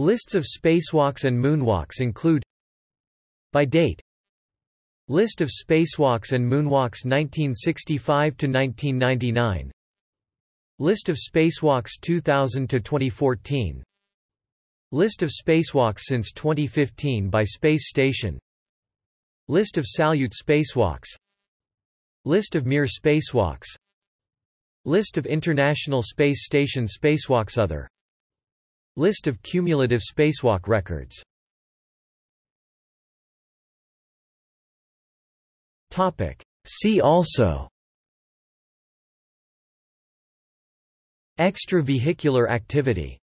Lists of spacewalks and moonwalks include By date List of spacewalks and moonwalks 1965 to 1999 List of spacewalks 2000 to 2014 List of spacewalks since 2015 by space station. List of Salyut spacewalks. List of Mir spacewalks. List of International Space Station spacewalks Other List of cumulative spacewalk records. See also. Extravehicular activity